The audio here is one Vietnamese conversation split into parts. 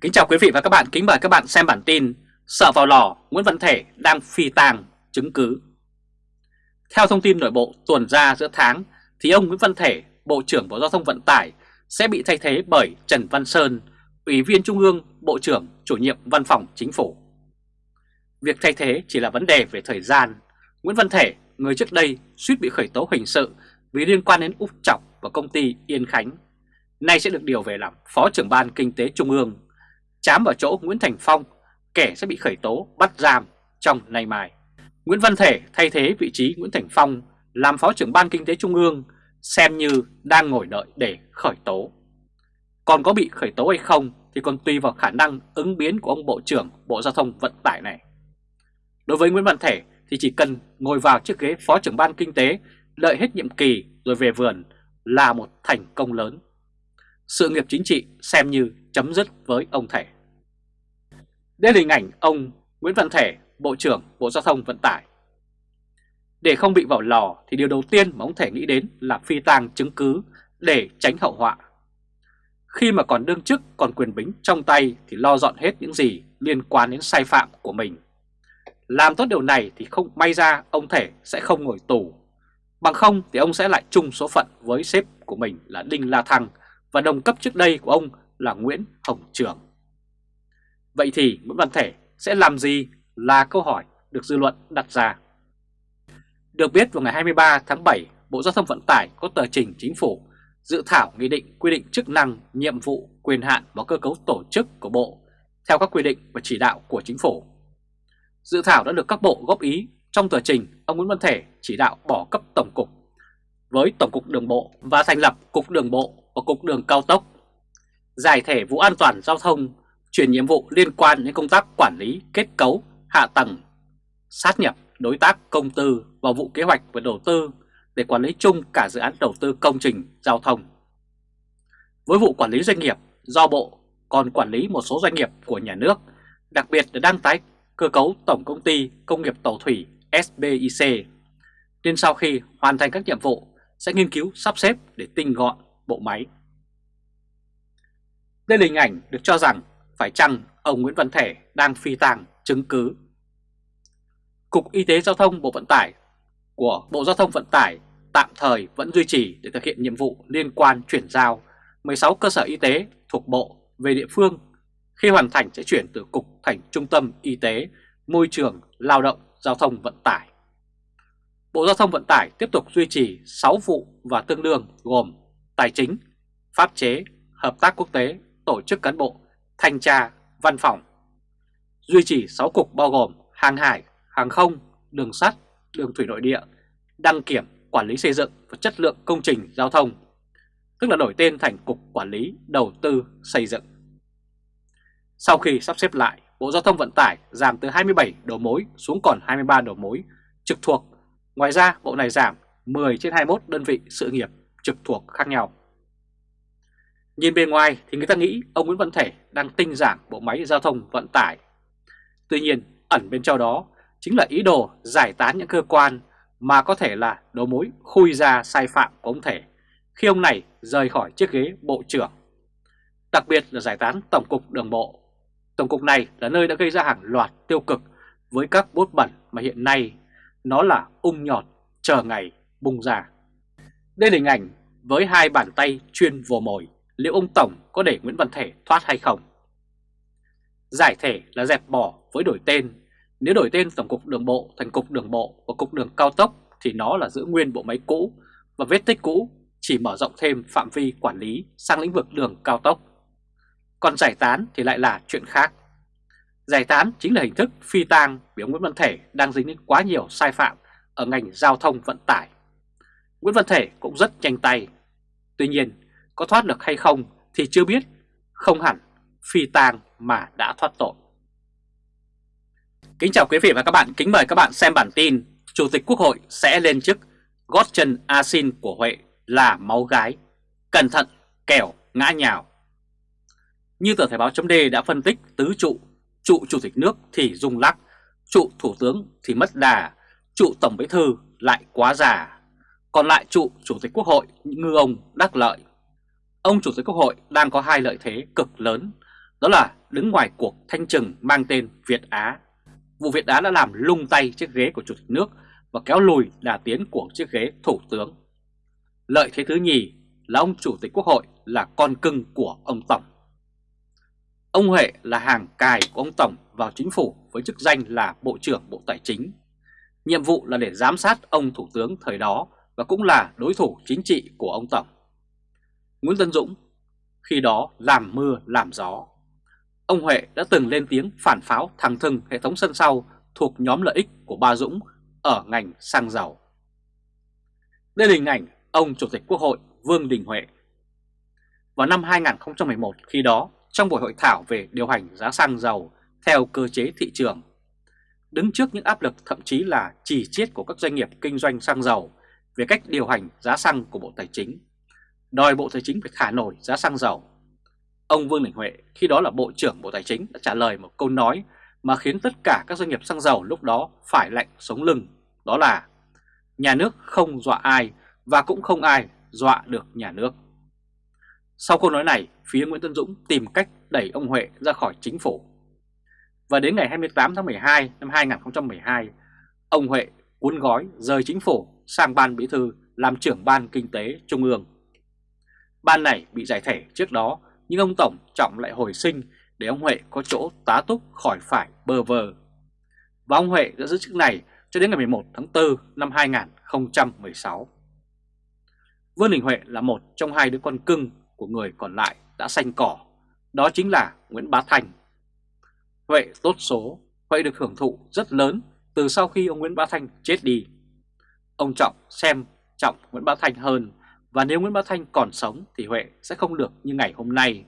Kính chào quý vị và các bạn, kính mời các bạn xem bản tin Sợ vào lò, Nguyễn Văn Thể đang phi tàng, chứng cứ. Theo thông tin nội bộ tuần ra giữa tháng thì ông Nguyễn Văn Thể, Bộ trưởng Bộ Giao thông Vận tải sẽ bị thay thế bởi Trần Văn Sơn, Ủy viên Trung ương, Bộ trưởng, chủ nhiệm Văn phòng Chính phủ. Việc thay thế chỉ là vấn đề về thời gian. Nguyễn Văn Thể, người trước đây suýt bị khởi tố hình sự vì liên quan đến Úc Trọng và công ty Yên Khánh nay sẽ được điều về làm Phó trưởng Ban Kinh tế Trung ương chám vào chỗ Nguyễn Thành Phong, kẻ sẽ bị khởi tố bắt giam trong nay mai. Nguyễn Văn Thể thay thế vị trí Nguyễn Thành Phong làm Phó trưởng Ban Kinh tế Trung ương xem như đang ngồi đợi để khởi tố. Còn có bị khởi tố hay không thì còn tùy vào khả năng ứng biến của ông Bộ trưởng Bộ Giao thông Vận tải này. Đối với Nguyễn Văn Thể thì chỉ cần ngồi vào chiếc ghế Phó trưởng Ban Kinh tế đợi hết nhiệm kỳ rồi về vườn là một thành công lớn. Sự nghiệp chính trị xem như chấm dứt với ông Thể. Đây là hình ảnh ông Nguyễn Văn Thể, Bộ trưởng Bộ Giao thông Vận tải. Để không bị vào lò thì điều đầu tiên mà ông Thể nghĩ đến là phi tang chứng cứ để tránh hậu họa. Khi mà còn đương chức còn quyền bính trong tay thì lo dọn hết những gì liên quan đến sai phạm của mình. Làm tốt điều này thì không may ra ông Thể sẽ không ngồi tù. Bằng không thì ông sẽ lại chung số phận với sếp của mình là Đinh La Thăng và đồng cấp trước đây của ông là Nguyễn Hồng Trường. Vậy thì Nguyễn Văn Thể sẽ làm gì là câu hỏi được dư luận đặt ra. Được biết vào ngày 23 tháng 7, Bộ Giao thông Vận tải có tờ trình chính phủ dự thảo nghị định quy định chức năng, nhiệm vụ, quyền hạn và cơ cấu tổ chức của Bộ theo các quy định và chỉ đạo của chính phủ. Dự thảo đã được các bộ góp ý trong tờ trình ông Nguyễn Văn Thể chỉ đạo bỏ cấp tổng cục với Tổng cục Đường bộ và thành lập Cục Đường bộ và Cục Đường Cao tốc, giải thể vụ an toàn giao thông chuyển nhiệm vụ liên quan đến công tác quản lý kết cấu, hạ tầng, sát nhập đối tác công tư vào vụ kế hoạch và đầu tư để quản lý chung cả dự án đầu tư công trình giao thông. Với vụ quản lý doanh nghiệp do Bộ còn quản lý một số doanh nghiệp của nhà nước, đặc biệt là đang tái cơ cấu Tổng Công ty Công nghiệp Tàu Thủy SBIC, nên sau khi hoàn thành các nhiệm vụ sẽ nghiên cứu sắp xếp để tinh gọn bộ máy. Đây là hình ảnh được cho rằng phải chăng ông Nguyễn Văn Thể đang phi tàng chứng cứ. Cục Y tế Giao thông Bộ Vận tải của Bộ Giao thông Vận tải tạm thời vẫn duy trì để thực hiện nhiệm vụ liên quan chuyển giao 16 cơ sở y tế thuộc Bộ về địa phương. Khi hoàn thành sẽ chuyển từ Cục thành Trung tâm Y tế, Môi trường, Lao động, Giao thông Vận tải. Bộ Giao thông Vận tải tiếp tục duy trì 6 vụ và tương đương gồm Tài chính, Pháp chế, Hợp tác quốc tế, Tổ chức cán bộ thanh tra, văn phòng. Duy trì 6 cục bao gồm hàng hải, hàng không, đường sắt, đường thủy nội địa, đăng kiểm, quản lý xây dựng và chất lượng công trình giao thông, tức là đổi tên thành Cục Quản lý Đầu tư Xây dựng. Sau khi sắp xếp lại, Bộ Giao thông Vận tải giảm từ 27 đầu mối xuống còn 23 đầu mối trực thuộc. Ngoài ra, bộ này giảm 10 trên 21 đơn vị sự nghiệp trực thuộc khác nhau. Nhìn bề ngoài thì người ta nghĩ ông Nguyễn Văn Thể đang tinh giản bộ máy giao thông vận tải. Tuy nhiên, ẩn bên trong đó chính là ý đồ giải tán những cơ quan mà có thể là đầu mối khui ra sai phạm của ông Thể khi ông này rời khỏi chiếc ghế bộ trưởng. Đặc biệt là giải tán Tổng cục Đường bộ. Tổng cục này là nơi đã gây ra hàng loạt tiêu cực với các bốt bẩn mà hiện nay nó là ung nhọt chờ ngày bung ra. Đây là hình ảnh với hai bàn tay chuyên vồ mồi liệu ông Tổng có để Nguyễn Văn Thể thoát hay không. Giải thể là dẹp bỏ với đổi tên, nếu đổi tên Tổng cục Đường bộ thành Cục Đường bộ và Cục Đường Cao tốc thì nó là giữ nguyên bộ máy cũ và vết tích cũ chỉ mở rộng thêm phạm vi quản lý sang lĩnh vực đường cao tốc. Còn giải tán thì lại là chuyện khác. Giải tán chính là hình thức phi tang vì ông Nguyễn Văn Thể đang dính đến quá nhiều sai phạm ở ngành giao thông vận tải. Nguyễn Văn Thể cũng rất nhanh tay. Tuy nhiên, có thoát được hay không thì chưa biết, không hẳn phi tang mà đã thoát tội. Kính chào quý vị và các bạn, kính mời các bạn xem bản tin Chủ tịch Quốc hội sẽ lên chức gót chân asin của Huệ là máu gái, cẩn thận kẻo ngã nhào. Như tờ thể báo chấm đã phân tích tứ trụ, trụ Chủ tịch nước thì rung lắc, trụ Thủ tướng thì mất đà, trụ Tổng Bí Thư lại quá già, còn lại trụ Chủ tịch Quốc hội ngư ông đắc lợi Ông Chủ tịch Quốc hội đang có hai lợi thế cực lớn. đó là đứng ngoài cuộc thanh trừng mang tên Việt Á. Vụ Việt Á đã làm lung tay chiếc ghế của Chủ tịch nước và kéo lùi đà tiến của chiếc ghế Thủ tướng. Lợi thế thứ nhì là ông Chủ tịch Quốc hội là con cưng của ông Tổng. Ông Huệ là hàng cài của ông Tổng vào chính phủ với chức danh là Bộ trưởng Bộ Tài chính. Nhiệm vụ là để giám sát ông Thủ tướng thời đó và cũng là đối thủ chính trị của ông Tổng. Nguyễn Tân Dũng khi đó làm mưa làm gió. Ông Huệ đã từng lên tiếng phản pháo thẳng thừng hệ thống sân sau thuộc nhóm lợi ích của ba Dũng ở ngành xăng dầu. Đây là hình ảnh ông Chủ tịch Quốc hội Vương Đình Huệ. Vào năm 2011 khi đó, trong buổi hội thảo về điều hành giá xăng dầu theo cơ chế thị trường, đứng trước những áp lực thậm chí là chỉ chiết của các doanh nghiệp kinh doanh xăng dầu về cách điều hành giá xăng của Bộ Tài chính, đòi Bộ Tài chính phải thả nổi giá xăng dầu. Ông Vương Đình Huệ khi đó là Bộ trưởng Bộ Tài chính đã trả lời một câu nói mà khiến tất cả các doanh nghiệp xăng dầu lúc đó phải lạnh sống lưng, đó là nhà nước không dọa ai và cũng không ai dọa được nhà nước. Sau câu nói này, phía Nguyễn Tân Dũng tìm cách đẩy ông Huệ ra khỏi chính phủ. Và đến ngày 28 tháng 12 năm 2012, ông Huệ cuốn gói rời chính phủ sang ban bí thư làm trưởng ban kinh tế trung ương. Ban này bị giải thể trước đó nhưng ông Tổng Trọng lại hồi sinh để ông Huệ có chỗ tá túc khỏi phải bơ vơ. Và ông Huệ đã giữ chức này cho đến ngày 11 tháng 4 năm 2016. Vương Đình Huệ là một trong hai đứa con cưng của người còn lại đã xanh cỏ, đó chính là Nguyễn Bá Thành. Huệ tốt số, Huệ được hưởng thụ rất lớn từ sau khi ông Nguyễn Bá Thanh chết đi. Ông Trọng xem trọng Nguyễn Bá Thanh hơn và nếu Nguyễn Bá Thanh còn sống thì Huệ sẽ không được như ngày hôm nay.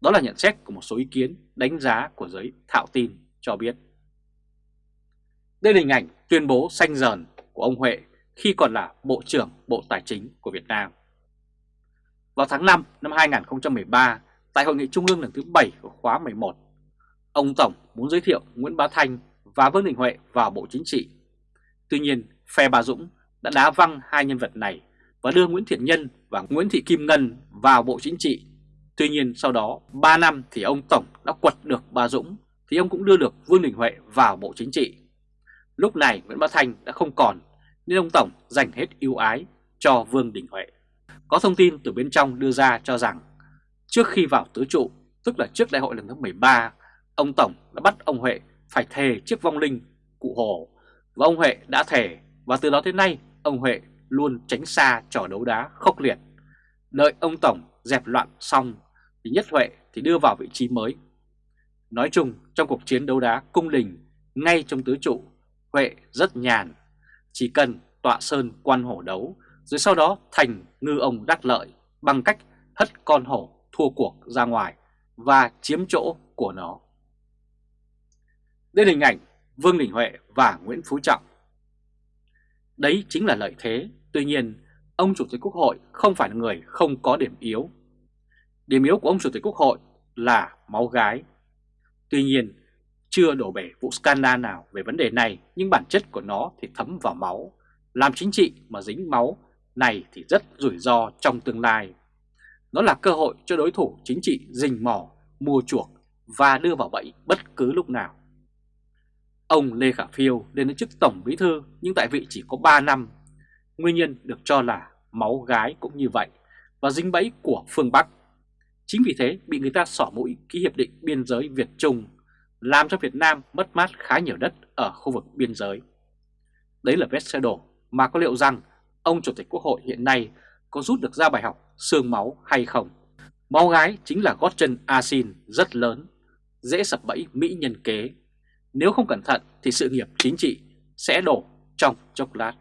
Đó là nhận xét của một số ý kiến đánh giá của giới thạo tin cho biết. Đây là hình ảnh tuyên bố xanh dờn của ông Huệ khi còn là Bộ trưởng Bộ Tài chính của Việt Nam. Vào tháng 5 năm 2013, tại Hội nghị Trung ương lần thứ 7 của khóa 11, ông Tổng muốn giới thiệu Nguyễn Bá Thanh và Vương Đình Huệ vào Bộ Chính trị. Tuy nhiên, phe Bà Dũng đã đá văng hai nhân vật này và đưa Nguyễn Thiện Nhân và Nguyễn Thị Kim Ngân vào Bộ Chính trị. Tuy nhiên sau đó 3 năm thì ông Tổng đã quật được bà Dũng thì ông cũng đưa được Vương Đình Huệ vào Bộ Chính trị. Lúc này Nguyễn Bá Thanh đã không còn nên ông Tổng dành hết ưu ái cho Vương Đình Huệ. Có thông tin từ bên trong đưa ra cho rằng trước khi vào tứ trụ, tức là trước đại hội lần thứ 13, ông Tổng đã bắt ông Huệ phải thề chiếc vong linh cụ Hồ và ông Huệ đã thề và từ đó tới nay ông Huệ luôn tránh xa trò đấu đá khốc liệt. Đợi ông Tổng dẹp loạn xong thì Nhất Huệ thì đưa vào vị trí mới. Nói chung trong cuộc chiến đấu đá cung đình ngay trong tứ trụ, Huệ rất nhàn, chỉ cần tọa sơn quan hổ đấu rồi sau đó thành ngư ông đắc lợi bằng cách hất con hổ thua cuộc ra ngoài và chiếm chỗ của nó. Đây là hình ảnh Vương Đình Huệ và Nguyễn Phú Trọng. Đấy chính là lợi thế, tuy nhiên ông Chủ tịch Quốc hội không phải là người không có điểm yếu. Điểm yếu của ông Chủ tịch Quốc hội là máu gái. Tuy nhiên, chưa đổ bể vụ scandal nào về vấn đề này nhưng bản chất của nó thì thấm vào máu. Làm chính trị mà dính máu này thì rất rủi ro trong tương lai. Nó là cơ hội cho đối thủ chính trị rình mò, mua chuộc và đưa vào bẫy bất cứ lúc nào. Ông Lê Khả Phiêu lên đến chức Tổng Bí Thư nhưng tại vị chỉ có 3 năm. Nguyên nhân được cho là máu gái cũng như vậy và dính bẫy của phương Bắc. Chính vì thế bị người ta xỏ mũi ký hiệp định biên giới Việt-Trung làm cho Việt Nam mất mát khá nhiều đất ở khu vực biên giới. Đấy là vết xe đổ mà có liệu rằng ông Chủ tịch Quốc hội hiện nay có rút được ra bài học xương máu hay không? Máu gái chính là gót chân asin rất lớn, dễ sập bẫy Mỹ nhân kế nếu không cẩn thận thì sự nghiệp chính trị sẽ đổ trong chốc lát.